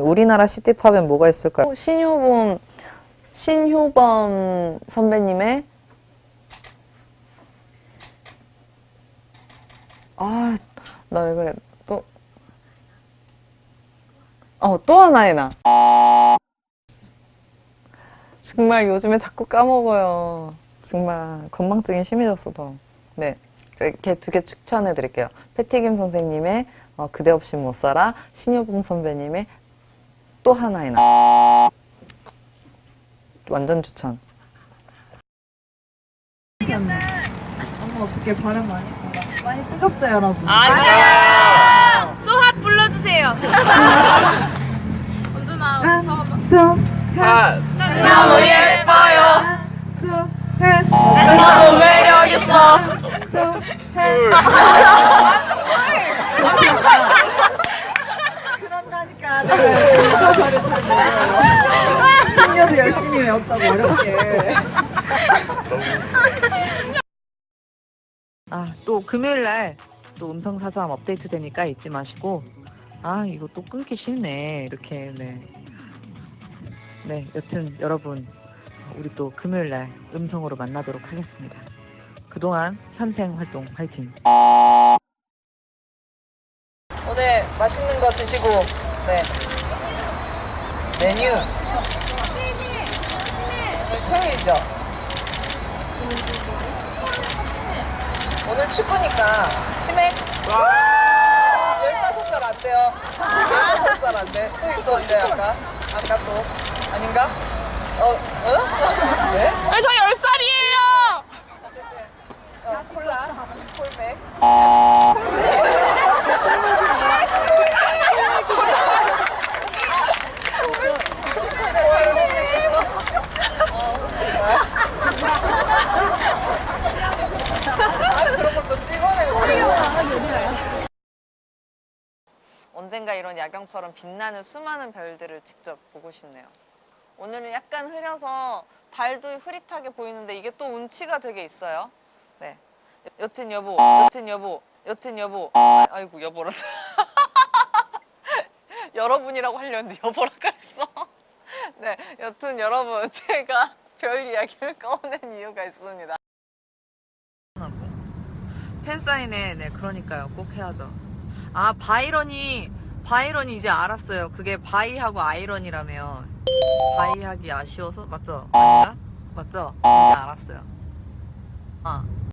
우리나라 시티팝엔 뭐가 있을까요? 신효범, 신효범 선배님의 아, 나 왜 그래. 또, 어, 또 하나의 나. 정말 요즘에 자꾸 까먹어요. 정말 건망증이 심해졌어, 더. 네. 이렇게 두 개 추천해 드릴게요. 패티김 선생님의 어, 그대 없이 못 살아, 신효범 선배님의 또 하나의 나. 완전 추천. 엄마 어떻게 발음 많이. 많이 뜨겁죠, 여러분? 아니야. 소핫 불러주세요. 수, 너무 예뻐요. 수, 해, 너무 매력 있어. 수, 해. 그런다니까. 내가 그거를 잘 신녀도 열심히 외웠다고 어렵게. 아, 또 금요일 날 또 음성 사서함 업데이트 되니까 잊지 마시고 아, 이거 또 끊기 싫네. 이렇게 네. 네, 여튼 여러분 우리 또 금요일 날 음성으로 만나도록 하겠습니다. 그동안 현생 활동 화이팅. 오늘 맛있는 거 드시고, 네. 메뉴. 오늘 토요일이죠? 오늘 축구니까 치맥 15살 안 돼요 15살 안 돼. 또 있었는데 아까 아까 또 아닌가? 어? 어? 네? 저 10살이에요. 어쨌든 어, 콜라 콜맥 축구에 잘못된 거 어, 정말 아 그런 걸 또 찍어내고 언젠가 이런 야경처럼 빛나는 수많은 별들을 직접 보고 싶네요. 오늘은 약간 흐려서 달도 흐릿하게 보이는데 이게 또 운치가 되게 있어요. 네. 여튼 여보, 여튼 여보, 여튼 여보. 아, 아이고 여보라. 여러분이라고 하려는데 여보라 그랬어. 네, 여튼 여러분 제가 별 이야기를 꺼낸 이유가 있습니다. 팬사인회, 네, 그러니까요. 꼭 해야죠. 아, 바이런이, 바이런이 이제 알았어요. 그게 바이하고 아이런이라며. 바이하기 아쉬워서? 맞죠? 맞죠? 이제 알았어요. 아.